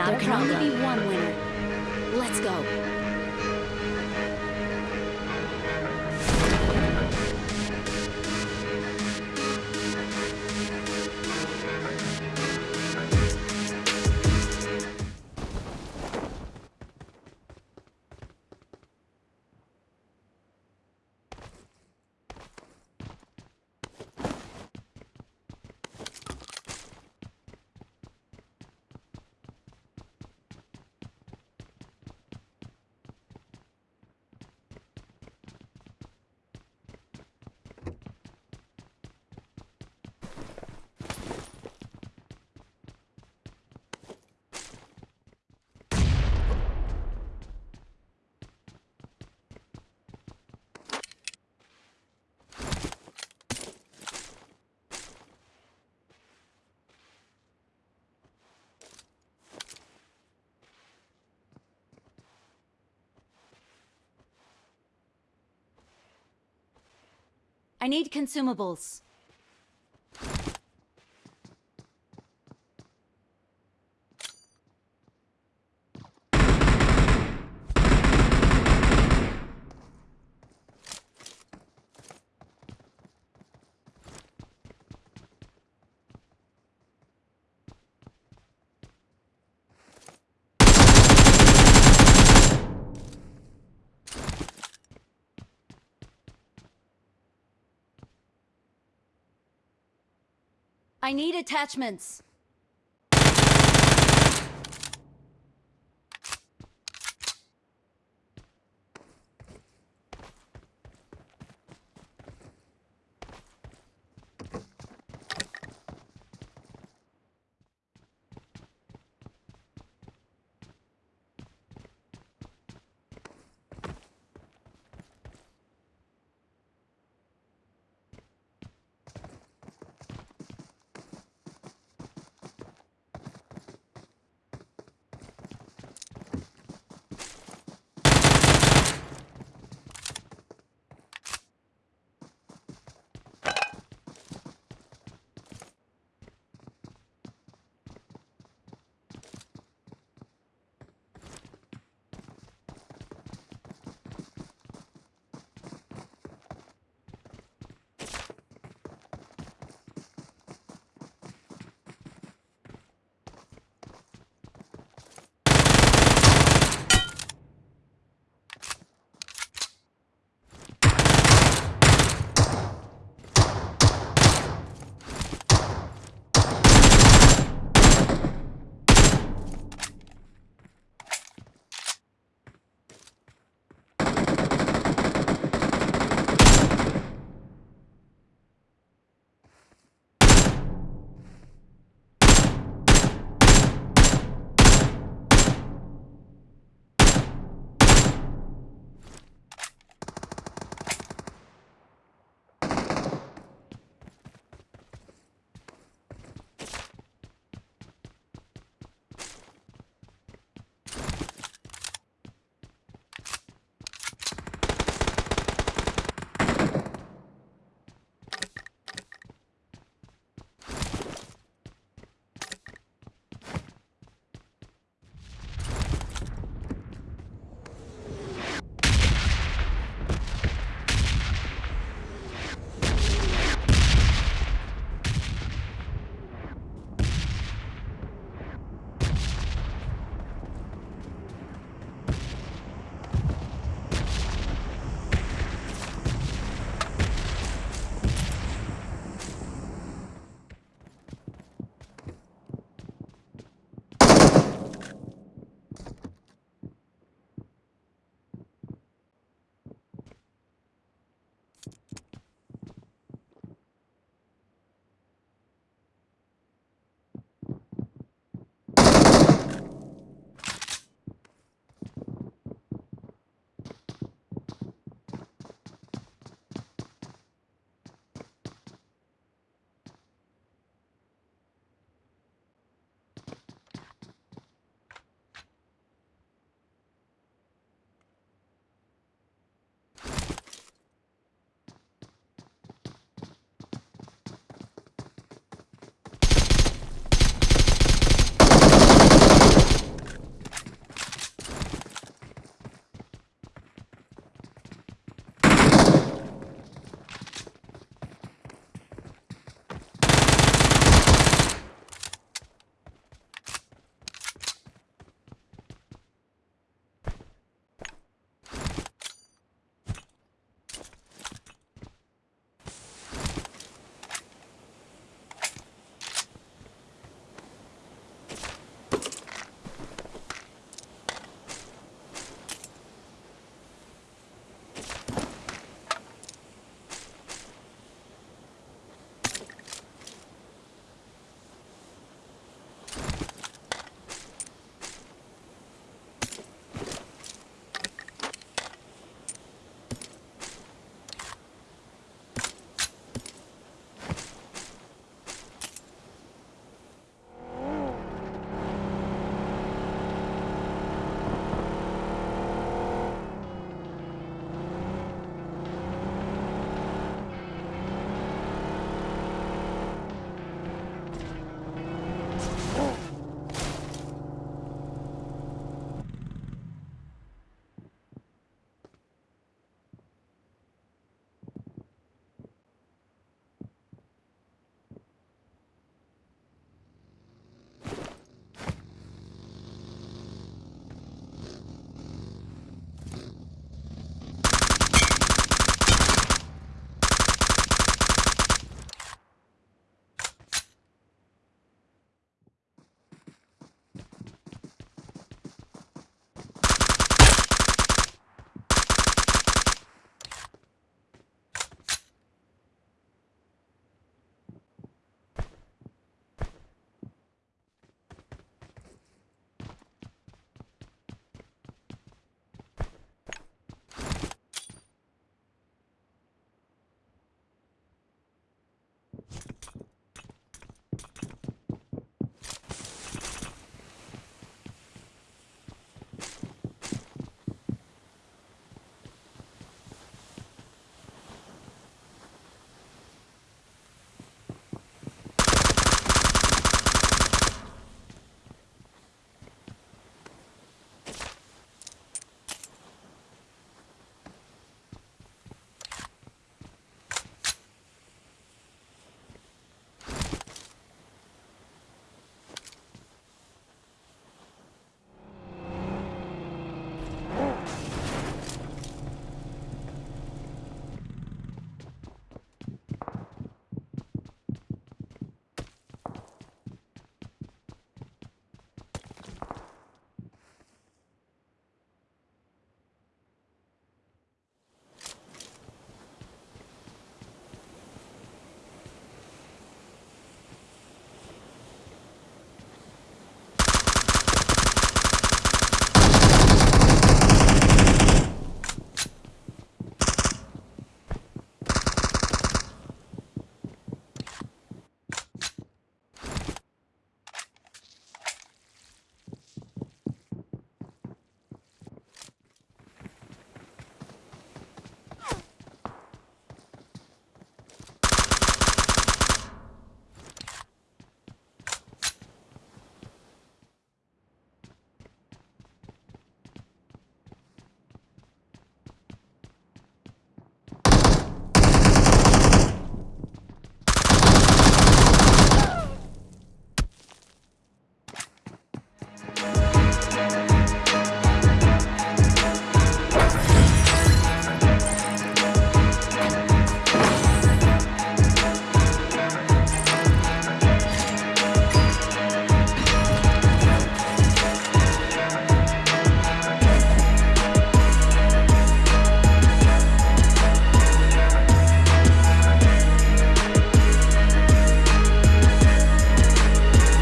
Not there a can only be one winner. Let's go. I need consumables. I need attachments.